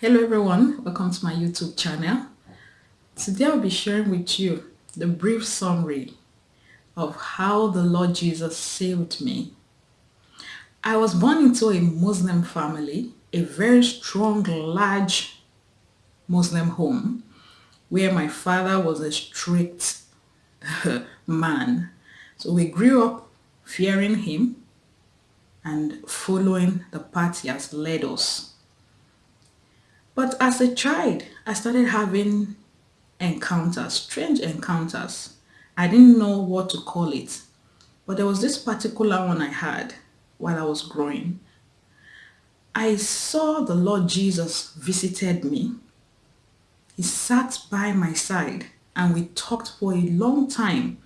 Hello everyone, welcome to my YouTube channel. Today I'll be sharing with you the brief summary of how the Lord Jesus saved me. I was born into a Muslim family, a very strong, large Muslim home where my father was a strict man. So we grew up fearing him and following the path he has led us. But as a child, I started having encounters, strange encounters. I didn't know what to call it. But there was this particular one I had while I was growing. I saw the Lord Jesus visited me. He sat by my side and we talked for a long time.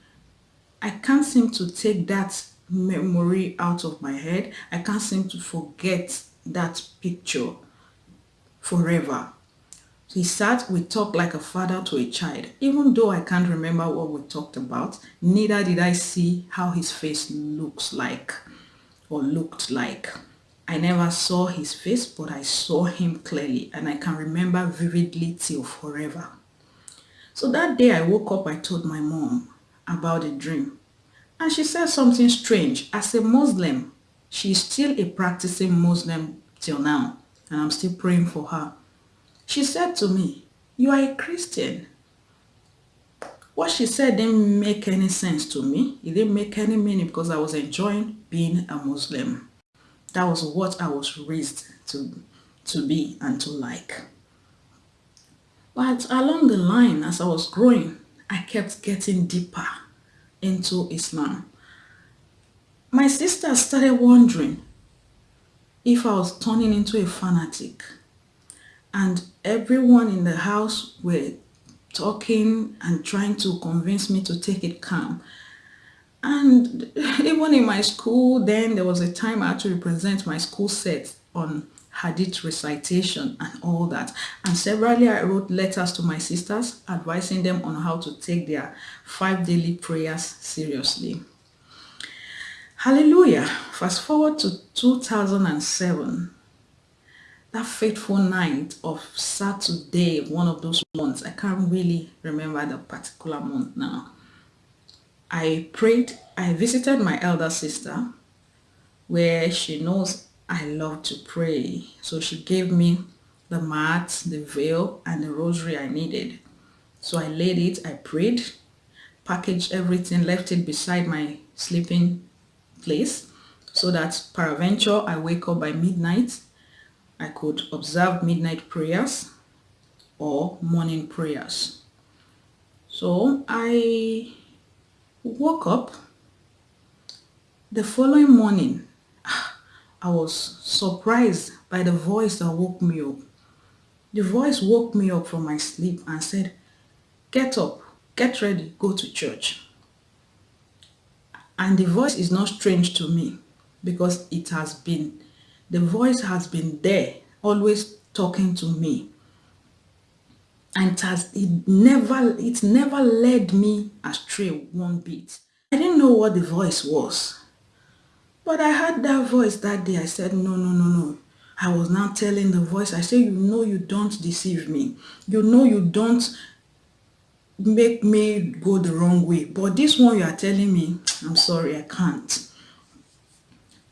I can't seem to take that memory out of my head. I can't seem to forget that picture forever. He sat, we talked like a father to a child. Even though I can't remember what we talked about, neither did I see how his face looks like or looked like. I never saw his face, but I saw him clearly and I can remember vividly till forever. So that day I woke up, I told my mom about the dream. And she said something strange. As a Muslim, she's still a practicing Muslim till now and I'm still praying for her. She said to me, you are a Christian. What she said didn't make any sense to me. It didn't make any meaning because I was enjoying being a Muslim. That was what I was raised to, to be and to like. But along the line, as I was growing, I kept getting deeper into Islam. My sister started wondering, if I was turning into a fanatic and everyone in the house were talking and trying to convince me to take it calm. And even in my school, then there was a time I had to represent my school set on hadith recitation and all that. And severally I wrote letters to my sisters advising them on how to take their five daily prayers seriously. Hallelujah. Fast forward to 2007. That fateful night of Saturday, one of those months, I can't really remember the particular month now. I prayed, I visited my elder sister where she knows I love to pray. So she gave me the mat, the veil, and the rosary I needed. So I laid it, I prayed, packaged everything, left it beside my sleeping place so that peradventure I wake up by midnight, I could observe midnight prayers or morning prayers. So I woke up the following morning. Ah, I was surprised by the voice that woke me up. The voice woke me up from my sleep and said, get up, get ready, go to church. And the voice is not strange to me because it has been, the voice has been there, always talking to me. And it has, it never, it never led me astray one bit. I didn't know what the voice was. But I heard that voice that day. I said, no, no, no, no. I was now telling the voice, I said, you know you don't deceive me. You know you don't make me go the wrong way. But this one you are telling me, I'm sorry, I can't.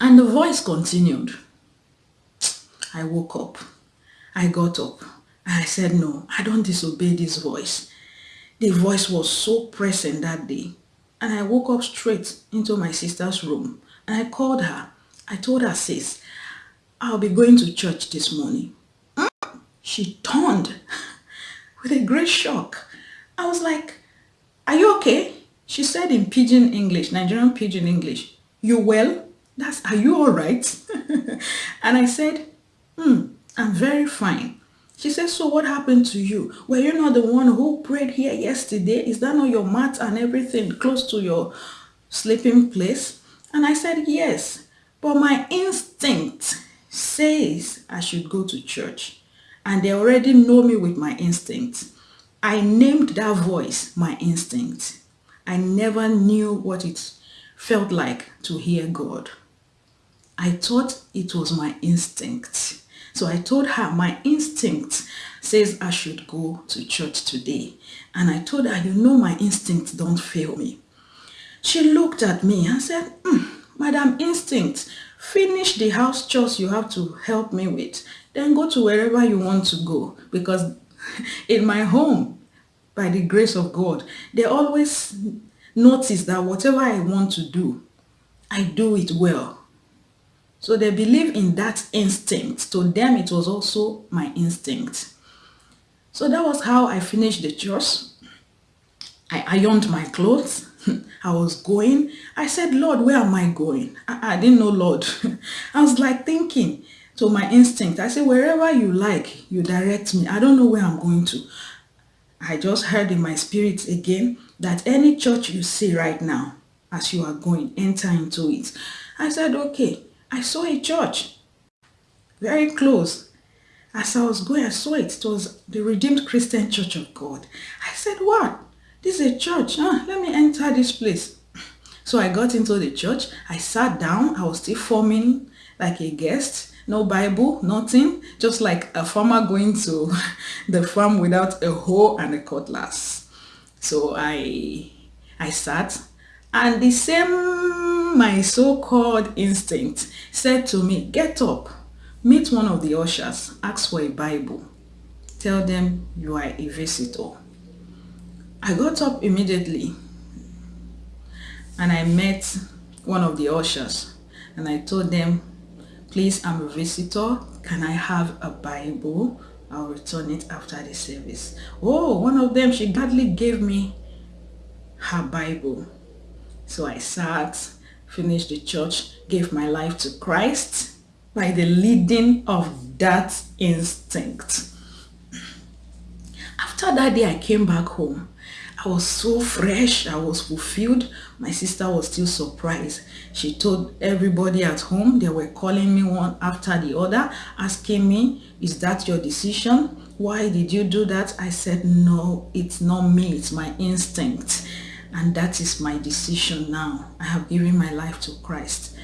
And the voice continued. I woke up. I got up. And I said, no, I don't disobey this voice. The voice was so present that day. And I woke up straight into my sister's room. And I called her. I told her, sis, I'll be going to church this morning. Hmm? She turned with a great shock. I was like, are you okay? She said in pidgin English, Nigerian pidgin English, you well? That's, are you all right? and I said, hmm, I'm very fine. She said, so what happened to you? Were you not the one who prayed here yesterday? Is that not your mat and everything close to your sleeping place? And I said, yes, but my instinct says I should go to church. And they already know me with my instinct. I named that voice my instinct. I never knew what it felt like to hear God. I thought it was my instinct. So I told her my instinct says I should go to church today. And I told her, you know my instinct don't fail me. She looked at me and said, mm, Madam Instinct, finish the house chores you have to help me with. Then go to wherever you want to go. Because in my home, by the grace of God, they always notice that whatever I want to do, I do it well. So they believe in that instinct. To them, it was also my instinct. So that was how I finished the chores. I ironed my clothes. I was going. I said, Lord, where am I going? I, I didn't know, Lord. I was like thinking to my instinct. I say, wherever you like, you direct me. I don't know where I'm going to. I just heard in my spirit again that any church you see right now, as you are going, enter into it. I said, okay. I saw a church very close. As I was going, I saw it. It was the Redeemed Christian Church of God. I said, what? This is a church. Huh? Let me enter this place. So I got into the church. I sat down. I was still forming like a guest. No Bible, nothing. Just like a farmer going to the farm without a hoe and a cutlass. So I, I sat and the same my so-called instinct said to me, get up, meet one of the ushers, ask for a Bible. Tell them you are a visitor. I got up immediately and I met one of the ushers and I told them, please, I'm a visitor. Can I have a Bible? I'll return it after the service. Oh, one of them, she gladly gave me her Bible. So I sat, finished the church, gave my life to Christ by the leading of that instinct. After that day, I came back home I was so fresh. I was fulfilled. My sister was still surprised. She told everybody at home. They were calling me one after the other, asking me, is that your decision? Why did you do that? I said, no, it's not me. It's my instinct. And that is my decision now. I have given my life to Christ.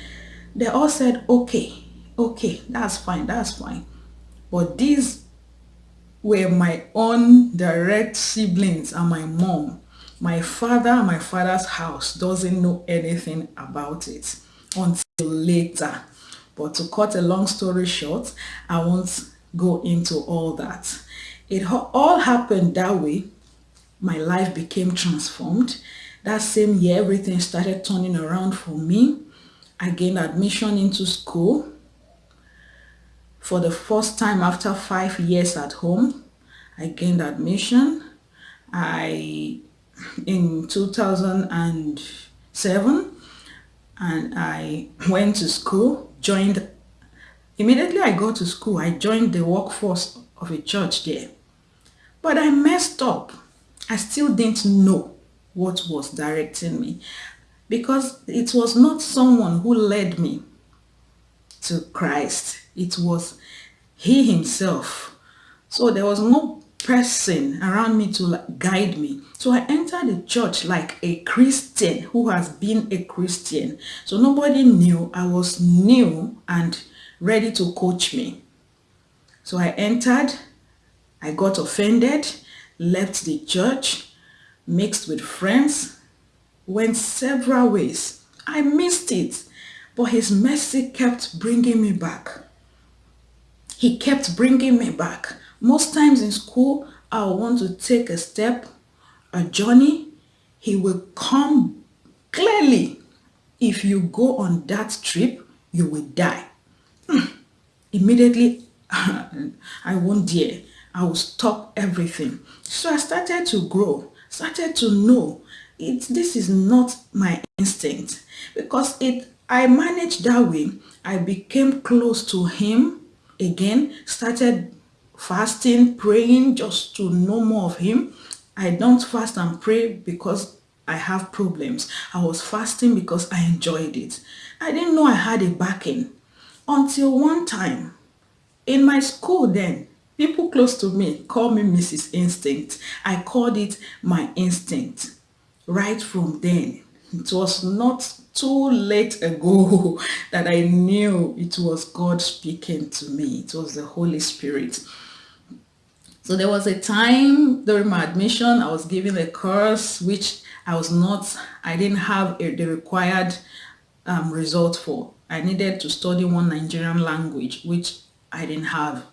They all said, okay, okay, that's fine, that's fine. But these were my own direct siblings and my mom. My father my father's house doesn't know anything about it until later. But to cut a long story short, I won't go into all that. It all happened that way. My life became transformed. That same year, everything started turning around for me. I gained admission into school for the first time after five years at home. I gained admission. I in 2007 and I went to school, joined immediately I go to school, I joined the workforce of a church there. But I messed up. I still didn't know what was directing me because it was not someone who led me to Christ. It was he himself. So there was no person around me to guide me. So I entered the church like a Christian who has been a Christian. So nobody knew I was new and ready to coach me. So I entered, I got offended, left the church, mixed with friends, went several ways. I missed it, but his mercy kept bringing me back. He kept bringing me back. Most times in school, I want to take a step, a journey. He will come clearly. If you go on that trip, you will die. Hmm. Immediately, I won't dare. I will stop everything. So I started to grow, started to know it, this is not my instinct because it I managed that way. I became close to him again, started fasting, praying just to know more of him. I don't fast and pray because I have problems. I was fasting because I enjoyed it. I didn't know I had a backing until one time in my school then, people close to me call me Mrs. Instinct. I called it my instinct right from then. It was not too late ago that I knew it was God speaking to me. It was the Holy Spirit. So there was a time during my admission, I was given a course which I was not, I didn't have a, the required um, result for. I needed to study one Nigerian language, which I didn't have.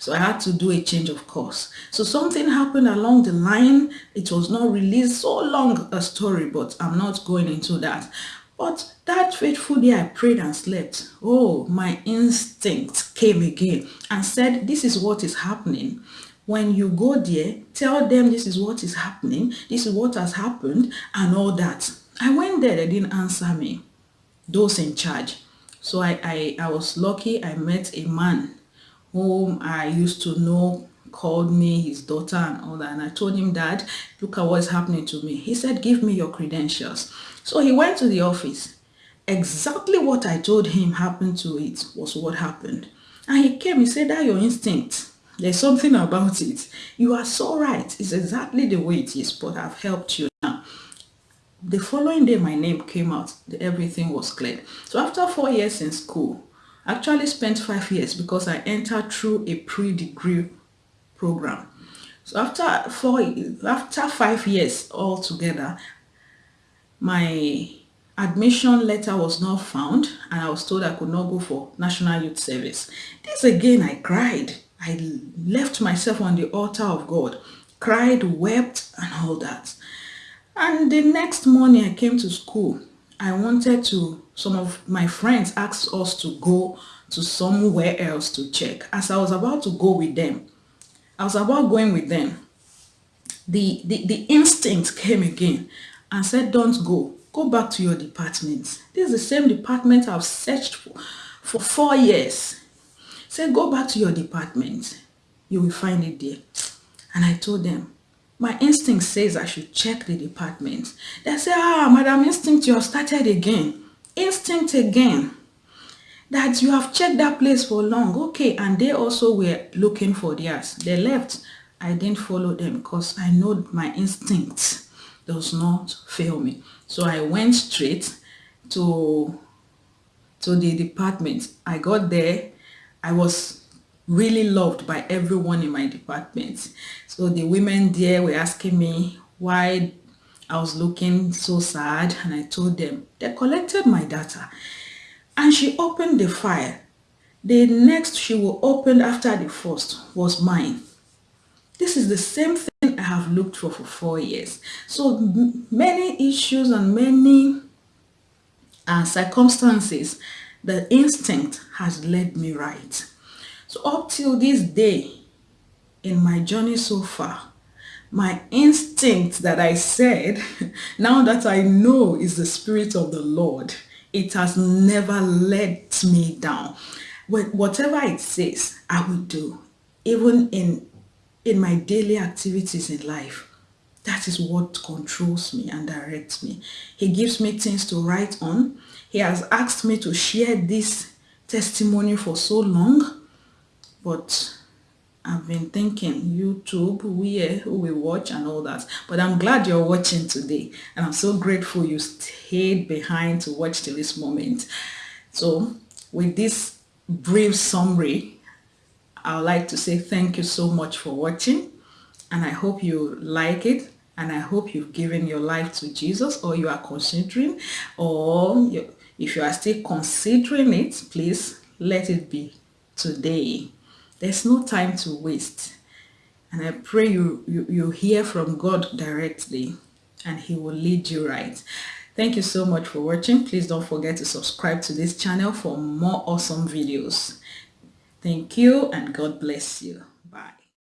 So I had to do a change of course. So something happened along the line. It was not released so long a story, but I'm not going into that. But that faithful day I prayed and slept. Oh, my instinct came again and said, this is what is happening. When you go there, tell them this is what is happening, this is what has happened and all that. I went there, they didn't answer me. Those in charge. So I, I, I was lucky I met a man whom I used to know called me his daughter and all that. And I told him dad look at what's happening to me. He said give me your credentials. So he went to the office. Exactly what I told him happened to it was what happened. And he came he said that your instinct there's something about it. You are so right. It's exactly the way it is but I've helped you now. The following day my name came out. Everything was cleared so after four years in school actually spent five years because I entered through a pre-degree program. So after four, after five years altogether, my admission letter was not found and I was told I could not go for National Youth Service. This again, I cried. I left myself on the altar of God, cried, wept and all that. And the next morning I came to school I wanted to, some of my friends asked us to go to somewhere else to check. As I was about to go with them, I was about going with them, the, the, the instinct came again and said, don't go, go back to your department. This is the same department I've searched for, for four years. Say, go back to your department. You will find it there. And I told them, my instinct says I should check the department. They say, ah, Madam Instinct, you have started again. Instinct again. That you have checked that place for long. Okay, and they also were looking for theirs. They left. I didn't follow them because I know my instinct does not fail me. So I went straight to, to the department. I got there. I was really loved by everyone in my department. So the women there were asking me why I was looking so sad and I told them they collected my data and she opened the file. The next she will open after the first was mine. This is the same thing I have looked for for four years. So many issues and many uh, circumstances, the instinct has led me right. So up till this day, in my journey so far, my instinct that I said, now that I know is the Spirit of the Lord, it has never let me down. Whatever it says, I will do, even in, in my daily activities in life. That is what controls me and directs me. He gives me things to write on. He has asked me to share this testimony for so long but I've been thinking YouTube, where who watch and all that. But I'm glad you're watching today. And I'm so grateful you stayed behind to watch till this moment. So with this brief summary, I would like to say thank you so much for watching. And I hope you like it. And I hope you've given your life to Jesus or you are considering or if you are still considering it, please let it be today. There's no time to waste. And I pray you, you, you hear from God directly and he will lead you right. Thank you so much for watching. Please don't forget to subscribe to this channel for more awesome videos. Thank you and God bless you.